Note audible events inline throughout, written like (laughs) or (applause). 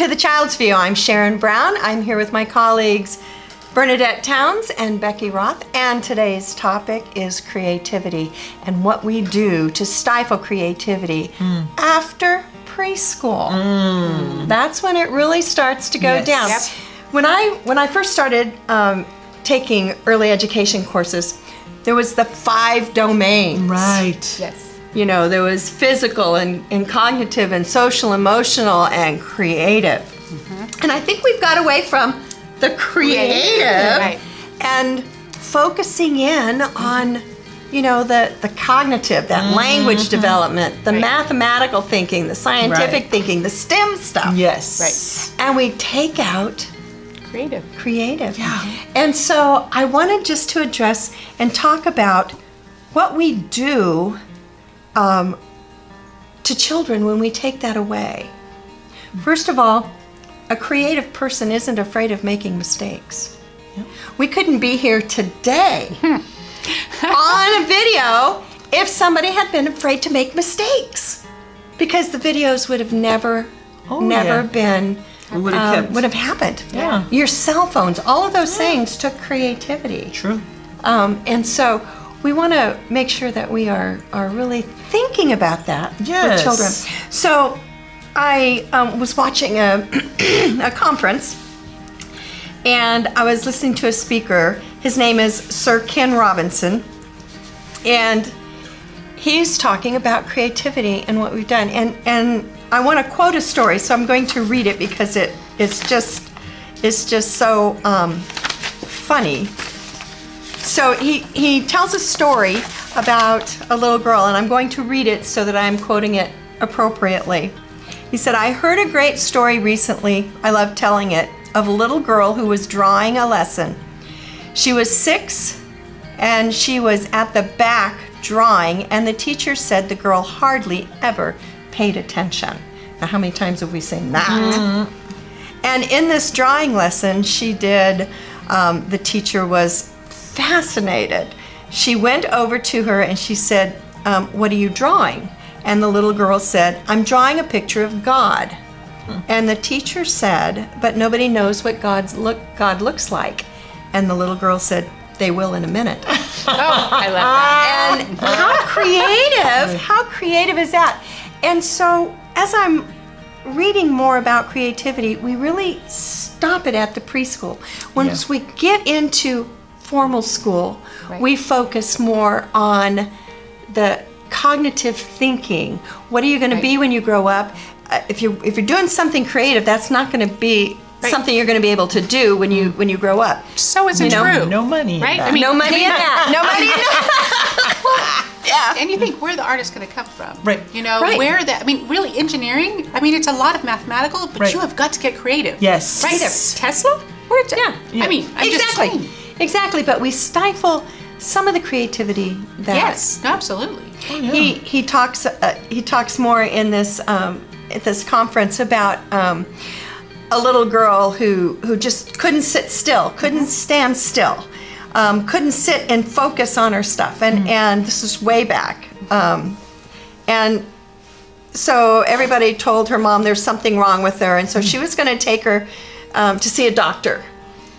Welcome to the Child's View. I'm Sharon Brown. I'm here with my colleagues Bernadette Towns and Becky Roth, and today's topic is creativity and what we do to stifle creativity Hmm. after preschool. That's when it really starts to go Yes. down. Yep. When I when I first started um, taking early education courses, there was the five domains. Right. Yes. You know, there was physical and, and cognitive and social, emotional and creative. Mm-hmm. And I think we've got away from the creative Right. and focusing in on, you know, the, the cognitive, that mm-hmm. language mm-hmm. development, the Right. mathematical thinking, the scientific Right. thinking, the STEM stuff. Yes. Right. And we take out Creative. creative. Yeah. And so I wanted just to address and talk about what we do um, to children when we take that away. First of all, a creative person isn't afraid of making mistakes. We couldn't be here today (laughs) on a video if somebody had been afraid to make mistakes because the videos would have never, Oh, never yeah. been would have um, would have happened. Yeah. Your cell phones, all of those things took creativity. True. Um, and so we want to make sure that we are, are really thinking about that Yes. with children. So I um, was watching a, (clears throat) a conference and I was listening to a speaker. His name is Sir Ken Robinson. And he's talking about creativity and what we've done. And and I want to quote a story, so I'm going to read it because it it's just it's just so um, funny. So he he tells a story about a little girl, and I'm going to read it so that I'm quoting it appropriately. He said, "I heard a great story recently. I love telling it of a little girl who was drawing a lesson. She was six and she was at the back drawing, and the teacher said the girl hardly ever paid attention. Now, how many times have we seen that? And in this drawing lesson, she did, um, the teacher was fascinated. She went over to her and she said, um, What are you drawing? And the little girl said, I'm drawing a picture of God. And the teacher said, But nobody knows what God's look, God looks like. And the little girl said, They will in a minute. (laughs) Oh, I love that. And how creative, how creative is that? And so as I'm reading more about creativity, we really stop it at the preschool. Once we get into formal school, Right. we focus more on the cognitive thinking. What are you going to be when you grow up? Uh, if you if you're doing something creative, that's not going to be Right. something you're going to be able to do when you when you grow up. So isn't You know, true. No money. Right? I mean, no money in that. No money in that. (laughs) yeah. And you think where the artist going to come from? Right. You know Right. where that? I mean, really, engineering. I mean, it's a lot of mathematical, but Right. you have got to get creative. Yes. Right. Tesla. Where? Yeah. Yeah. I mean, I'm exactly. Exactly. But we stifle some of the creativity that Yes. Absolutely. he he talks uh, he talks more in this um, at this conference about um, a little girl who who just couldn't sit still, couldn't stand still, um, couldn't sit and focus on her stuff, and and this is way back, um, and so everybody told her mom there's something wrong with her, and so she was going to take her um, to see a doctor.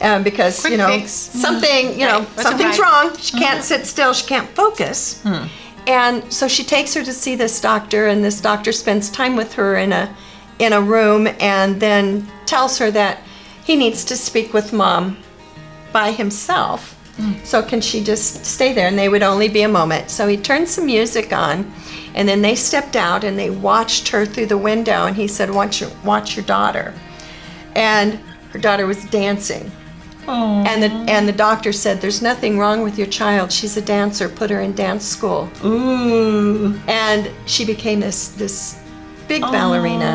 Um, because Quick you know fix. Mm-hmm. something, you know Right. Something's wrong. She mm-hmm. can't sit still. She can't focus. Hmm. And so she takes her to see this doctor, and this doctor spends time with her in a in a room, and then tells her that he needs to speak with mom by himself. Hmm. So can she just stay there? And they would only be a moment. So he turned some music on, and then they stepped out and they watched her through the window. And he said, "Watch your watch your daughter." And her daughter was dancing. And the and the doctor said, "There's nothing wrong with your child. She's a dancer. Put her in dance school." Ooh. And she became this this big ballerina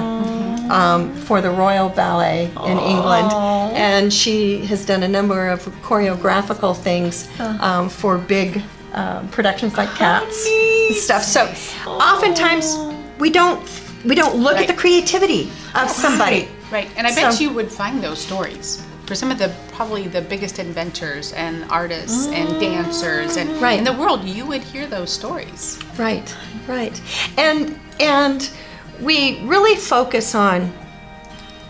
um, for the Royal Ballet in England, and she has done a number of choreographical things um, for big um, productions like Cats and stuff. So oftentimes we don't we don't look at the creativity of somebody. Right. And I bet So- you would find those stories for some of the probably the biggest inventors and artists and mm. dancers and Right. in the world. You would hear those stories. Right, right. And and we really focus on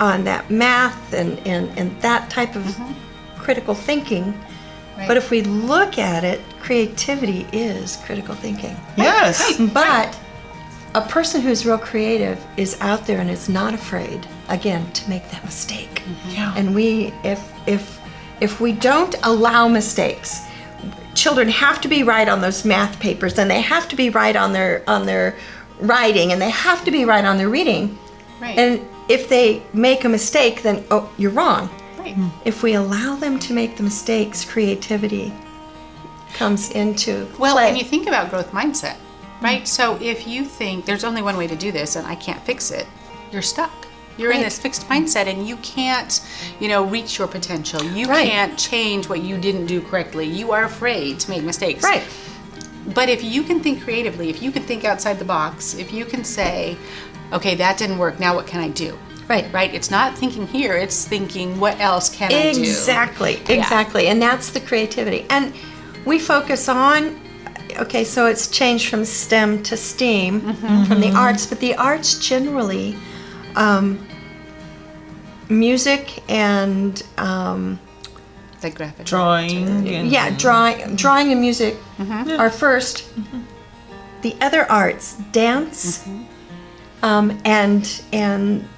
on that math and, and, and that type of mm-hmm. critical thinking. Right. But if we look at it, creativity is critical thinking. Yes. But a person who's real creative is out there and is not afraid, again, to make that mistake. Mm-hmm. Yeah. And we, if if if we don't allow mistakes, children have to be right on those math papers, and they have to be right on their on their writing, and they have to be right on their reading. Right. And if they make a mistake, then oh, you're wrong. Right. Hmm. If we allow them to make the mistakes, creativity comes into Well, play. and you think about growth mindset, right? So if you think there's only one way to do this and I can't fix it, you're stuck. You're in this fixed mindset and you can't, you know, reach your potential. You Right. can't change what you didn't do correctly. You are afraid to make mistakes. right. But if you can think creatively, if you can think outside the box, if you can say, okay, that didn't work, now what can I do? Right. Right? It's not thinking here, it's thinking what else can I do? Exactly, Yeah. exactly. And that's the creativity. And we focus on, okay, so it's changed from STEM to STEAM Mm-hmm. from the arts, but the arts generally, um, music and, um, Like graphic. Drawing. And, yeah, drawing, drawing and music Mm-hmm. are 1st The other arts, dance, Mm-hmm. um, and and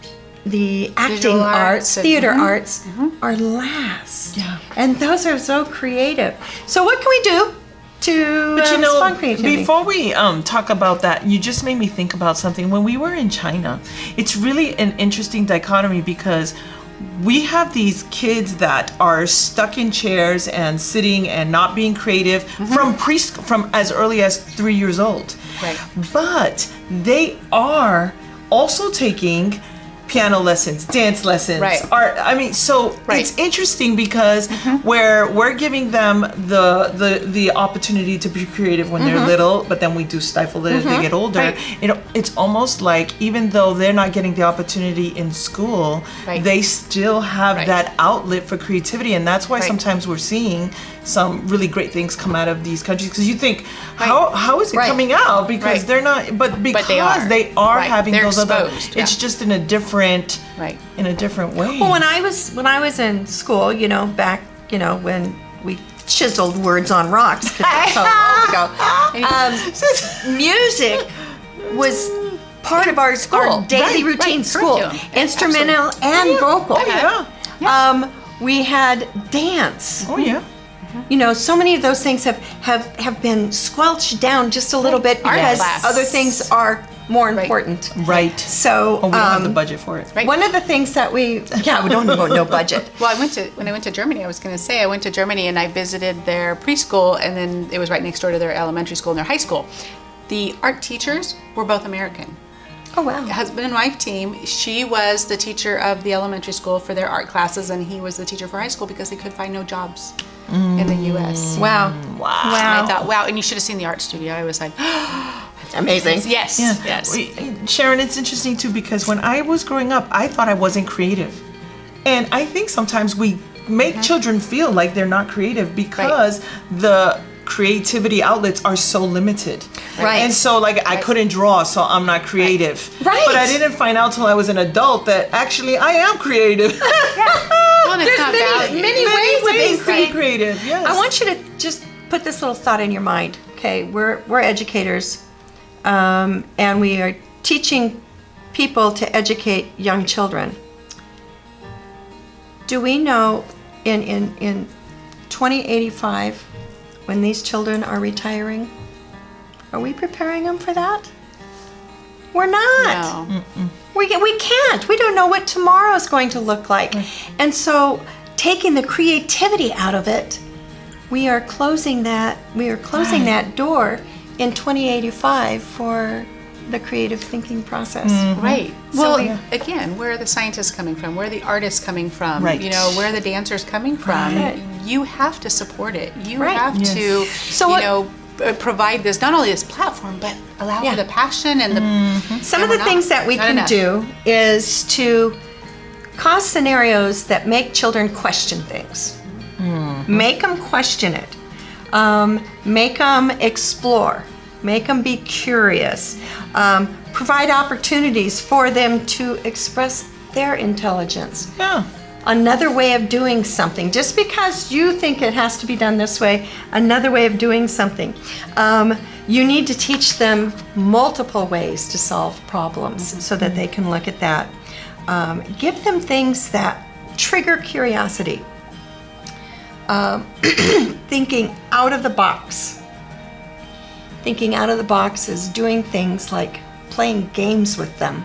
the acting Visual arts, arts and- theater mhm. arts are last. Yeah. And those are so creative. So what can we do to But you um, know, spawn creativity? before we um, talk about that, you just made me think about something. When we were in China, it's really an interesting dichotomy because we have these kids that are stuck in chairs and sitting and not being creative from pre from as early as three years old. Right. But they are also taking piano lessons, dance lessons, Right. art. I mean, so Right. it's interesting because mm-hmm. where we're giving them the the the opportunity to be creative when they're mm-hmm. little, but then we do stifle it as they mm-hmm. get older. Right. You know, it's almost like even though they're not getting the opportunity in school, they still have that outlet for creativity, and that's why sometimes we're seeing some really great things come out of these countries. Because you think, how how is it coming out? Because they're not, but because they are. they are having They're those other, exposed, it's just in a different, Right. in a different way. well, when I was when I was in school, you know, back, you know, when we chiseled words on rocks, 'cause that's so long ago. Um, music was part of our, School. our daily Right, routine right, school, curriculum. Yeah, instrumental and vocal. oh, yeah. Um, we had dance. Oh yeah. You know, so many of those things have have have been squelched down just a little bit because class. other things are more important. Right. So, Oh, we don't have the um, budget for it. Right. one of the things that we yeah we don't know no budget. (laughs) Well, I went to when I went to Germany. I was going to say I went to Germany and I visited their preschool, and then it was right next door to their elementary school and their high school. The art teachers were both American. Oh wow. Husband and wife team. She was the teacher of the elementary school for their art classes, and he was the teacher for high school because they could find no jobs in the U.S. Wow. Wow. And Wow. I thought, wow! And you should have seen the art studio. I was like, (gasps) Amazing. yes, Yeah. yes. Sharon, it's interesting too because when I was growing up, I thought I wasn't creative. And I think sometimes we make Mm-hmm. children feel like they're not creative because the creativity outlets are so limited. Right. And so like I couldn't draw, so I'm not creative. Right. But I didn't find out till I was an adult that actually I am creative. (laughs) Well, There's many, many Many ways, ways of being to be creative. creative. Yes. I want you to just put this little thought in your mind. Okay, we're we're educators, um, and we are teaching people to educate young children. Do we know in in in 2085 when these children are retiring? Are we preparing them for that? We're not. No. We, we can't. We don't know what tomorrow is going to look like. And so, taking the creativity out of it, we are closing that. We are closing that door in 2085 for the creative thinking process. Mm-hmm. Right. So well, we- again, where are the scientists coming from? Where are the artists coming from? Right. You know, where are the dancers coming from? Right. You have to support it. You Right. have Yes. to, So you what- know, uh, provide this not only this platform, but allow Yeah. for the passion and the. Mm-hmm. Some and of the not- things that we can enough. do is to cause scenarios that make children question things. Mm-hmm. Make them question it. Um, make them explore. Make them be curious. Um, provide opportunities for them to express their intelligence. Yeah. Another way of doing something, just because you think it has to be done this way, another way of doing something. Um, you need to teach them multiple ways to solve problems so that they can look at that. Um, give them things that trigger curiosity. Um, (clears throat) thinking out of the box. Thinking out of the box is doing things like playing games with them,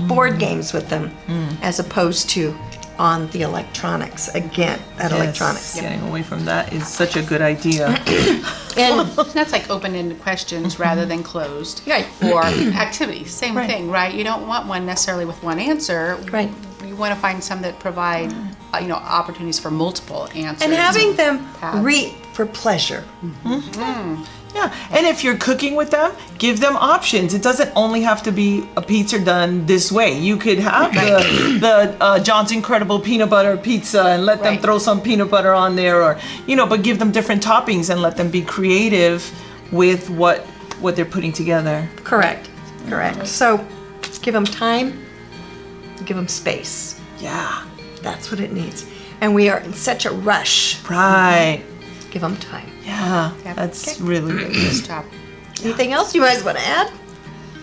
board mm. games with them, mm. as opposed to on the electronics. Again, that electronics. Getting away from that is such a good idea. (coughs) And (coughs) That's like open-ended questions rather than closed. Right. Or (coughs) activities, same Right. thing, right? You don't want one necessarily with one answer. Right. You want to find some that provide, uh, you know, opportunities for multiple answers. and having them Paths. read for pleasure. Mm-hmm. Mm. Yeah, and if you're cooking with them, give them options. It doesn't only have to be a pizza done this way. You could have the the uh, John's Incredible peanut butter pizza and let them Right. throw some peanut butter on there, or you know, but give them different toppings and let them be creative with what what they're putting together. Correct. Correct. So give them time, give them space. Yeah, That's what it needs. And we are in such a rush. right. Give them time. Yeah, Yep. that's Okay. really good. Nice job. Anything else you guys want to add?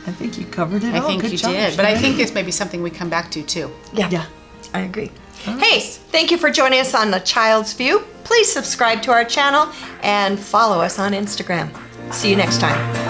I think you covered it I all. think Good you job, did, but I Shannon. think it's maybe something we come back to too. yeah. Yeah, I agree. Hey, thank you for joining us on The Child's View. Please subscribe to our channel and follow us on Instagram. See you next time.